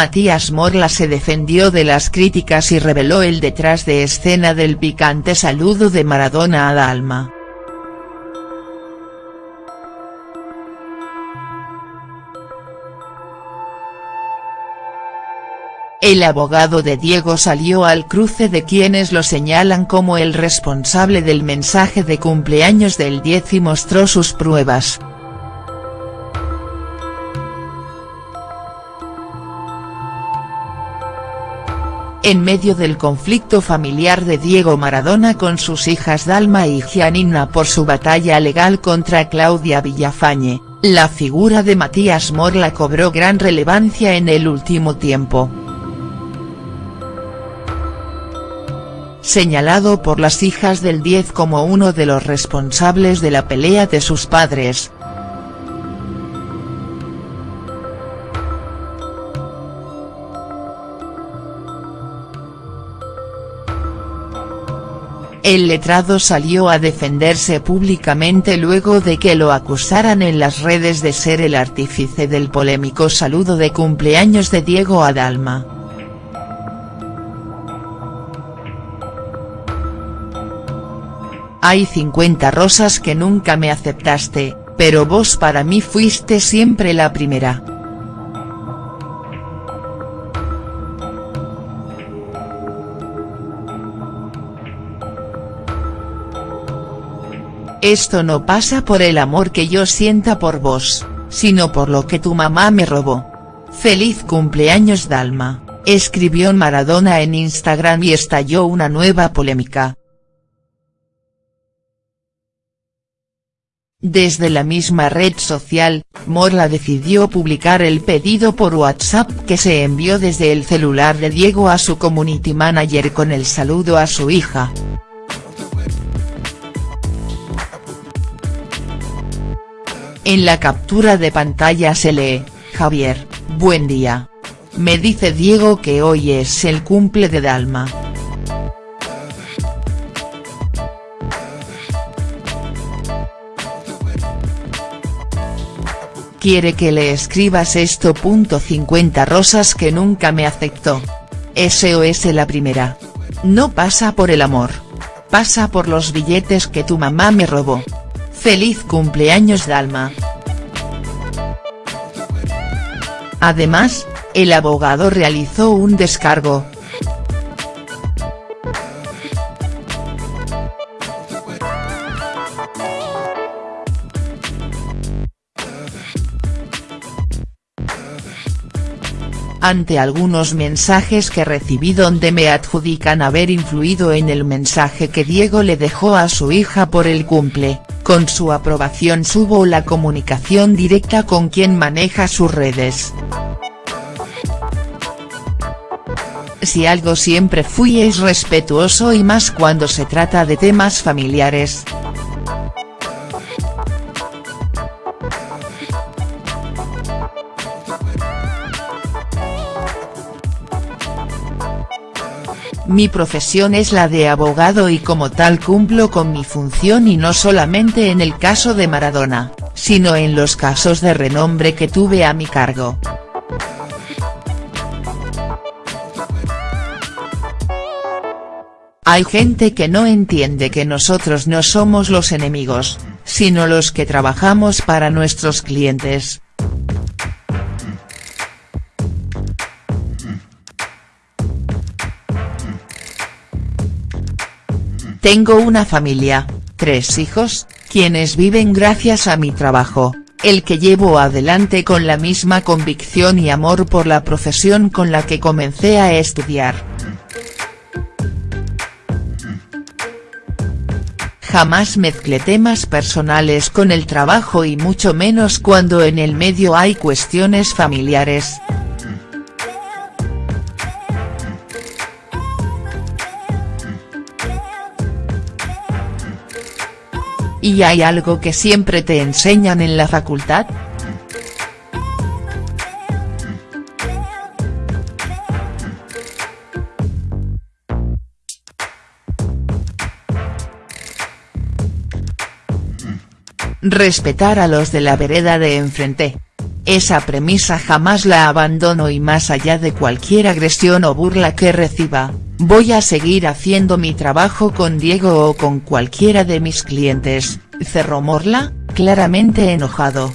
Matías Morla se defendió de las críticas y reveló el detrás de escena del picante saludo de Maradona a Dalma. El abogado de Diego salió al cruce de quienes lo señalan como el responsable del mensaje de cumpleaños del 10 y mostró sus pruebas. En medio del conflicto familiar de Diego Maradona con sus hijas Dalma y Gianina por su batalla legal contra Claudia Villafañe, la figura de Matías Morla cobró gran relevancia en el último tiempo. señalado por las hijas del 10 como uno de los responsables de la pelea de sus padres. El letrado salió a defenderse públicamente luego de que lo acusaran en las redes de ser el artífice del polémico saludo de cumpleaños de Diego Adalma. Hay 50 rosas que nunca me aceptaste, pero vos para mí fuiste siempre la primera. Esto no pasa por el amor que yo sienta por vos, sino por lo que tu mamá me robó. Feliz cumpleaños Dalma, escribió Maradona en Instagram y estalló una nueva polémica. Desde la misma red social, Morla decidió publicar el pedido por WhatsApp que se envió desde el celular de Diego a su community manager con el saludo a su hija. En la captura de pantalla se lee, Javier, buen día. Me dice Diego que hoy es el cumple de Dalma. quiere que le escribas esto. 50 rosas que nunca me aceptó. SOS la primera. No pasa por el amor. Pasa por los billetes que tu mamá me robó. Feliz cumpleaños Dalma. Además, el abogado realizó un descargo, ante algunos mensajes que recibí donde me adjudican haber influido en el mensaje que Diego le dejó a su hija por el cumple, con su aprobación subo la comunicación directa con quien maneja sus redes. Si algo siempre fui es respetuoso y más cuando se trata de temas familiares. Mi profesión es la de abogado y como tal cumplo con mi función y no solamente en el caso de Maradona, sino en los casos de renombre que tuve a mi cargo. Hay gente que no entiende que nosotros no somos los enemigos, sino los que trabajamos para nuestros clientes. Tengo una familia, tres hijos, quienes viven gracias a mi trabajo, el que llevo adelante con la misma convicción y amor por la profesión con la que comencé a estudiar. Jamás mezclé temas personales con el trabajo y mucho menos cuando en el medio hay cuestiones familiares. ¿Y hay algo que siempre te enseñan en la facultad?. Respetar a los de la vereda de enfrente. Esa premisa jamás la abandono y más allá de cualquier agresión o burla que reciba, voy a seguir haciendo mi trabajo con Diego o con cualquiera de mis clientes, cerró Morla, claramente enojado.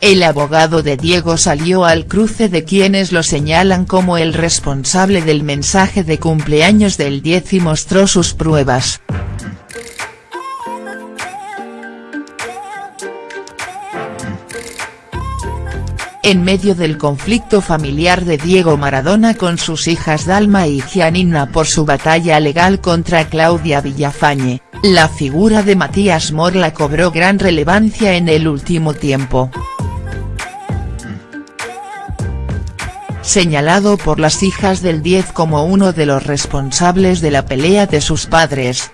El abogado de Diego salió al cruce de quienes lo señalan como el responsable del mensaje de cumpleaños del 10 y mostró sus pruebas. En medio del conflicto familiar de Diego Maradona con sus hijas Dalma y Gianina por su batalla legal contra Claudia Villafañe, la figura de Matías Morla cobró gran relevancia en el último tiempo. señalado por las hijas del 10 como uno de los responsables de la pelea de sus padres.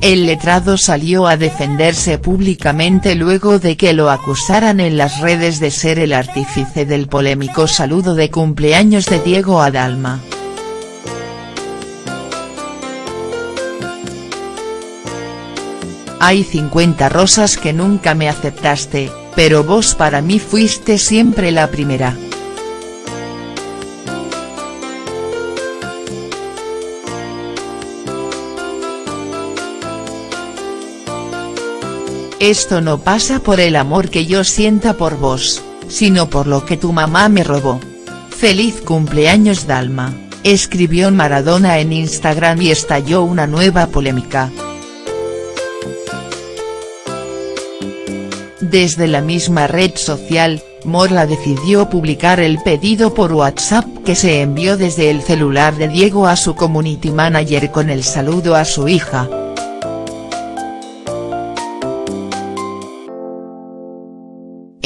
El letrado salió a defenderse públicamente luego de que lo acusaran en las redes de ser el artífice del polémico saludo de cumpleaños de Diego Adalma. Hay 50 rosas que nunca me aceptaste, pero vos para mí fuiste siempre la primera. Esto no pasa por el amor que yo sienta por vos, sino por lo que tu mamá me robó. Feliz cumpleaños Dalma, escribió Maradona en Instagram y estalló una nueva polémica. Desde la misma red social, Morla decidió publicar el pedido por WhatsApp que se envió desde el celular de Diego a su community manager con el saludo a su hija.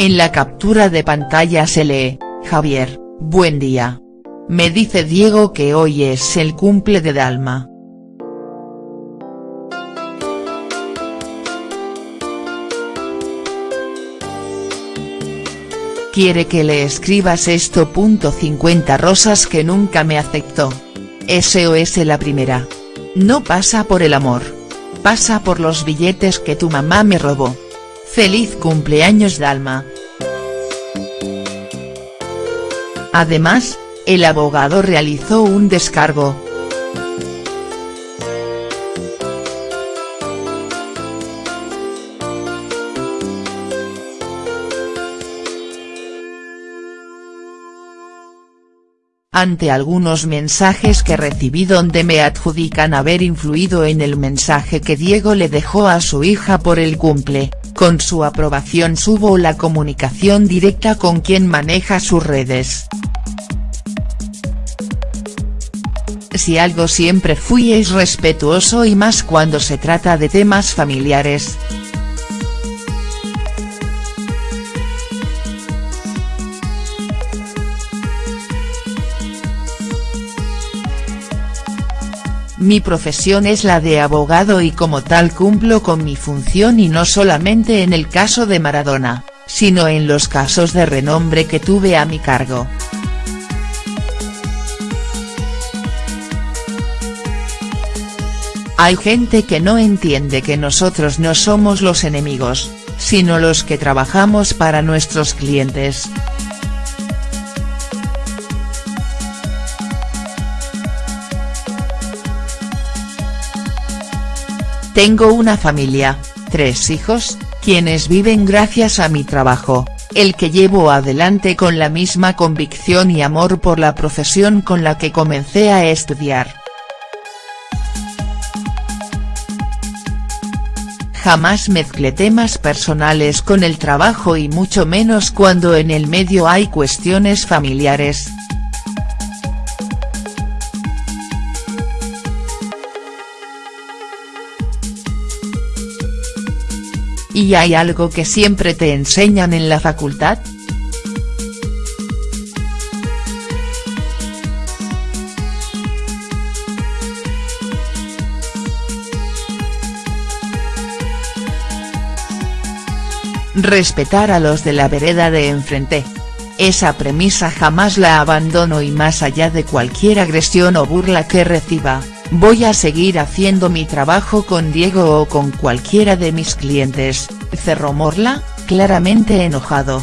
En la captura de pantalla se lee, Javier, buen día. Me dice Diego que hoy es el cumple de Dalma. quiere que le escribas esto. 50 rosas que nunca me aceptó. SOS la primera. No pasa por el amor. Pasa por los billetes que tu mamá me robó. Feliz cumpleaños Dalma. Además, el abogado realizó un descargo, ante algunos mensajes que recibí donde me adjudican haber influido en el mensaje que Diego le dejó a su hija por el cumple, con su aprobación subo la comunicación directa con quien maneja sus redes. Si algo siempre fui es respetuoso y más cuando se trata de temas familiares. Mi profesión es la de abogado y como tal cumplo con mi función y no solamente en el caso de Maradona, sino en los casos de renombre que tuve a mi cargo. Hay gente que no entiende que nosotros no somos los enemigos, sino los que trabajamos para nuestros clientes. Tengo una familia, tres hijos, quienes viven gracias a mi trabajo, el que llevo adelante con la misma convicción y amor por la profesión con la que comencé a estudiar. Jamás mezclé temas personales con el trabajo y mucho menos cuando en el medio hay cuestiones familiares. ¿Y hay algo que siempre te enseñan en la facultad?. Respetar a los de la vereda de enfrente. esa premisa jamás la abandono y más allá de cualquier agresión o burla que reciba, voy a seguir haciendo mi trabajo con Diego o con cualquiera de mis clientes, cerró Morla, claramente enojado.